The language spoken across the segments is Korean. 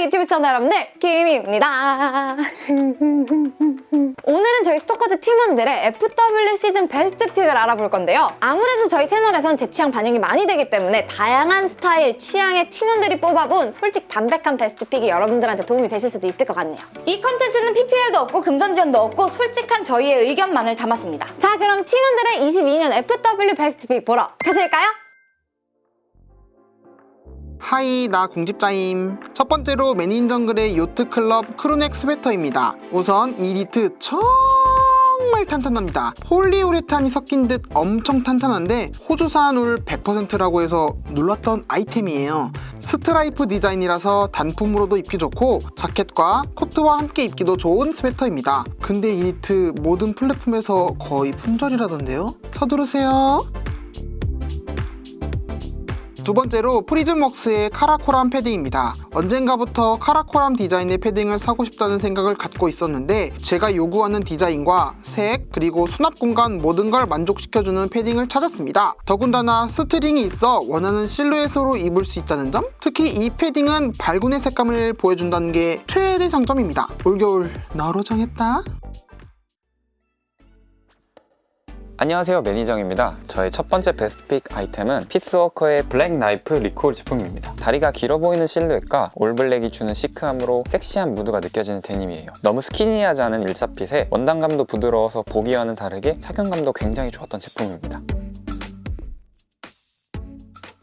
유튜브 시청자 여러분들 김입니다. 오늘은 저희 스토커즈 팀원들의 FW 시즌 best pick을 알아볼 건데요. 아무래도 저희 채널에선 제 취향 반영이 많이 되기 때문에 다양한 스타일, 취향의 팀원들이 뽑아본 솔직 담백한 best pick이 여러분들한테 도움이 되실 수도 있을 것 같네요. 이 컨텐츠는 PPL도 없고 금전 지원도 없고 솔직한 저희의 의견만을 담았습니다. 자 그럼 팀원들의 22년 FW best pick 보러 가실까요? Hi 나 공집자임. 첫 번째로 맨인정글의 yacht club crewneck 스웨터입니다. 우선 이 니트 정말 탄탄합니다. 폴리우레탄이 섞인 듯 엄청 탄탄한데 호주산 울 100%라고 해서 놀랐던 아이템이에요. 스트라이프 디자인이라서 단품으로도 입기 좋고 자켓과 코트와 함께 입기도 좋은 스웨터입니다. 근데 이 니트 모든 플랫폼에서 거의 품절이라던데요? 서두르세요 두 번째로 Frizmworks의 카라코람 패딩입니다. 언젠가부터 카라코람 디자인의 패딩을 사고 싶다는 생각을 갖고 있었는데 제가 요구하는 디자인과 색 그리고 수납 공간 모든 걸 만족시켜주는 패딩을 찾았습니다. 더군다나 string이 있어 원하는 실루엣으로 입을 수 있다는 점 특히 이 패딩은 발군의 색감을 보여준다는 게 최대 장점입니다. 올겨울 나로 정했다. 안녕하세요 매니정입니다. 저의 첫 번째 best pick 아이템은 Piece Worker의 black knife recall 제품입니다. 다리가 길어 보이는 실루엣과 all black이 주는 시크함으로 섹시한 무드가 느껴지는 데님이에요. 너무 스키니하지 않은 일자핏에 원단감도 부드러워서 보기와는 다르게 착용감도 굉장히 좋았던 제품입니다.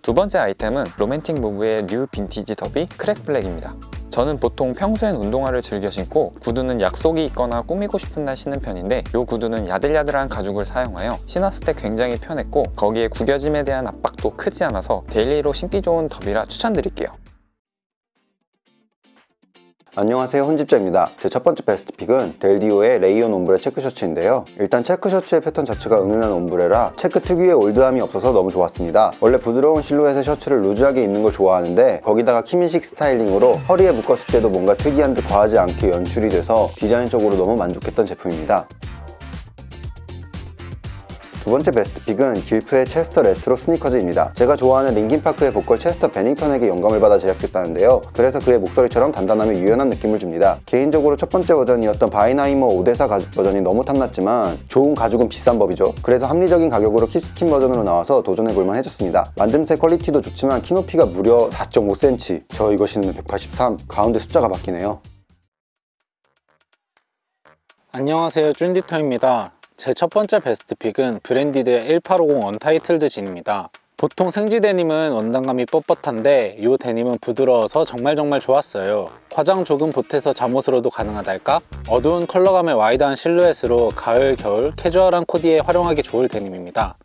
두 번째 아이템은 Romantic Move의 new vintage derby crack black입니다 저는 보통 평소엔 운동화를 즐겨 신고 구두는 약속이 있거나 꾸미고 싶은 날 신는 편인데 이 구두는 야들야들한 가죽을 사용하여 신었을 때 굉장히 편했고 거기에 구겨짐에 대한 압박도 크지 않아서 daily로 신기 좋은 derby라 추천드릴게요 안녕하세요 혼집자입니다. 제 첫 번째 best pick은 델디오의 레이온 ombre 체크 셔츠인데요. 일단 체크 셔츠의 패턴 자체가 은은한 ombre라 체크 특유의 올드함이 없어서 너무 좋았습니다. 원래 부드러운 실루엣의 셔츠를 루즈하게 입는 걸 좋아하는데 거기다가 키미식 스타일링으로 허리에 묶었을 때도 뭔가 특이한 듯 과하지 않게 연출이 돼서 디자인적으로 너무 만족했던 제품입니다 두 번째 best pick은 길프의 체스터 레트로 스니커즈입니다. 제가 좋아하는 Linkin Park의 보컬 체스터 베닝턴에게 영감을 받아 제작했다는데요. 그래서 그의 목소리처럼 단단하며 유연한 느낌을 줍니다. 개인적으로 첫 번째 버전이었던 바이나이머 오데사 가죽 버전이 너무 탐났지만 좋은 가죽은 비싼 법이죠. 그래서 합리적인 가격으로 kipskin 버전으로 나와서 도전해볼만 해졌습니다. 만듦새 퀄리티도 좋지만 키높이가 무려 4.5cm 저 이거 신으면 183 가운데 숫자가 바뀌네요. 안녕하세요 쭌디터입니다 제 첫 번째 베스트 pick은 브랜디드의 1850 언타이틀드 진입니다. 보통 생지 데님은 원단감이 뻣뻣한데 이 데님은 부드러워서 정말 정말 좋았어요. 과장 조금 보태서 잠옷으로도 가능하달까? 어두운 컬러감의 wide한 실루엣으로 가을, 겨울 캐주얼한 코디에 활용하기 좋을 데님입니다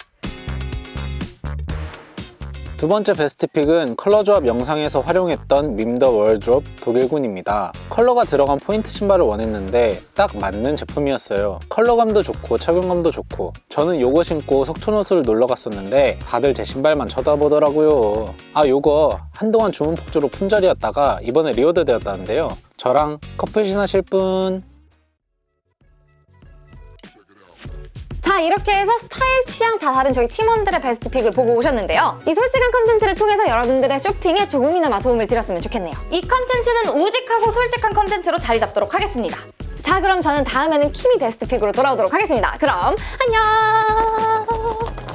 두 번째 베스트 pick은 컬러 조합 영상에서 활용했던 밈더워드로브 독일군입니다. 컬러가 들어간 포인트 신발을 원했는데 딱 맞는 제품이었어요. 컬러감도 좋고 착용감도 좋고 저는 요거 신고 석촌호수를 놀러 갔었는데 다들 제 신발만 쳐다보더라고요. 아 요거 한동안 주문 폭주로 품절이었다가 이번에 reorder 되었다는데요. 저랑 커플 신 하실 분 자 이렇게 해서 스타일 취향 다 다른 저희 팀원들의 베스트 pick을 보고 오셨는데요. 이 솔직한 컨텐츠를 통해서 여러분들의 쇼핑에 조금이나마 도움을 드렸으면 좋겠네요. 이 컨텐츠는 우직하고 솔직한 컨텐츠로 자리 잡도록 하겠습니다. 자 그럼 저는 다음에는 키미 베스트 pick으로 돌아오도록 하겠습니다. 그럼 안녕